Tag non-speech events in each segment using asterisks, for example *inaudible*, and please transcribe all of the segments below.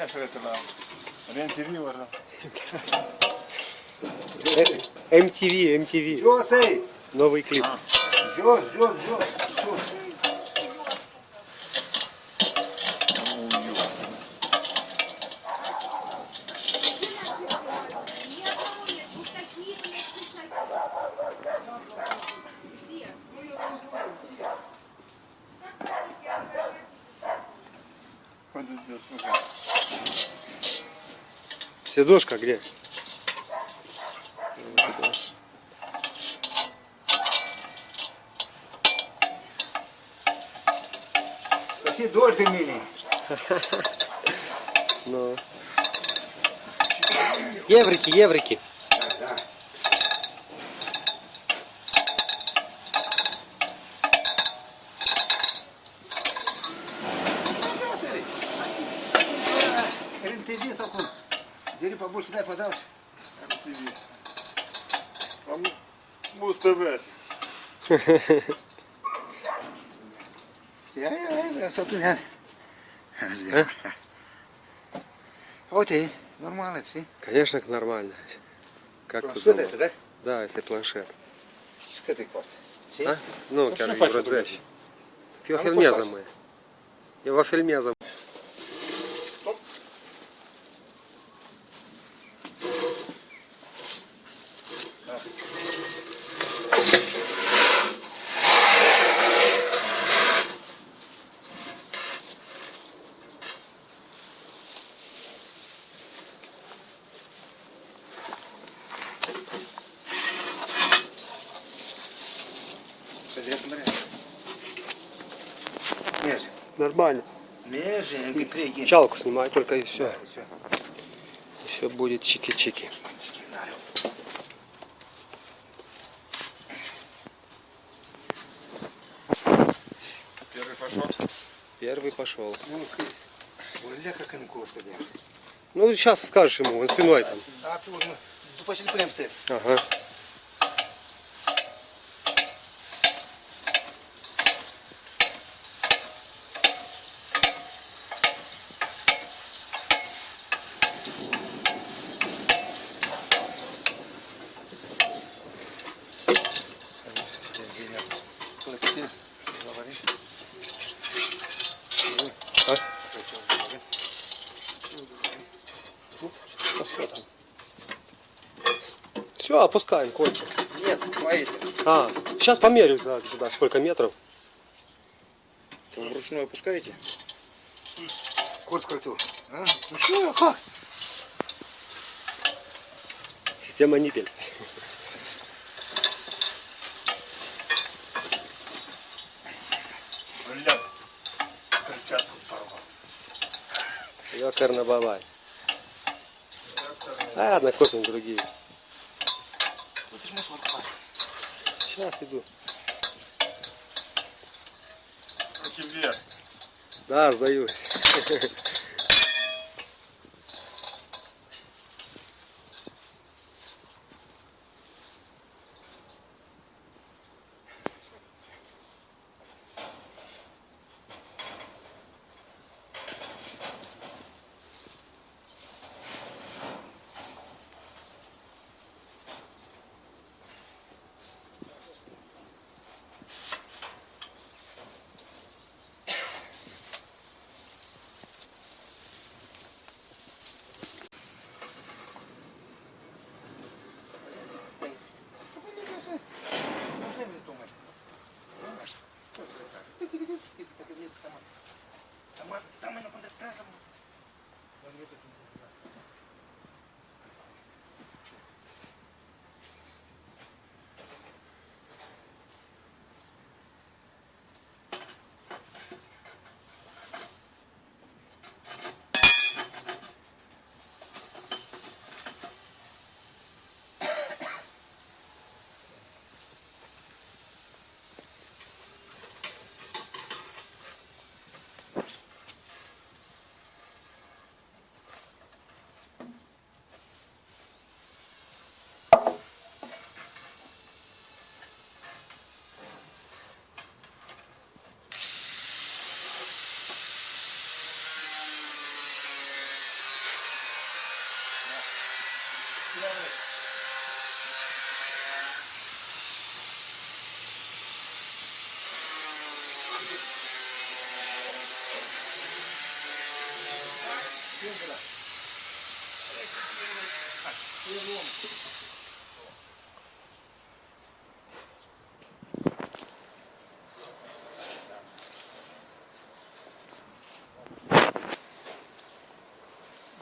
Ляшеретина. Рентирі варно. MTV, MTV. Jos ei! Новый клип. Jos, jos, jos. Слухай. Сидушка где? Dor de mine. Ну. Еврики, еврики. Cum? Deri pe bol și dai pe dau. MTV. Am Mustaveș. Ia, ia, ia, să tu ia. Uite, normal, știi? Конечно, нормально. Как ты Что думал? это, да? Да, если планшет. Cât îi costă? А? Ну, Ну, что фасик вроде Eu Am filmează, fost mă. Нормально. Чалку снимай только и все. Все. Все будет чики-чики. Первый пошел. Первый пошел. Ну, Оля, как он коста, блядь. Ну, сейчас скажешь ему, он спиной там. А ну. Ага. Говоришь. А? Все, опускаем кольца. Нет, твои. А, сейчас померю да, туда, сколько метров. Вы вручную опускаете? Кот скольцу. А? Ну что, как? Система ниппель. Ёкарно бабай. Ладно, купим другие. Сейчас иду. Руки вверх. Да, сдаюсь. *laughs*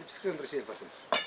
Пускай он вращает посылку.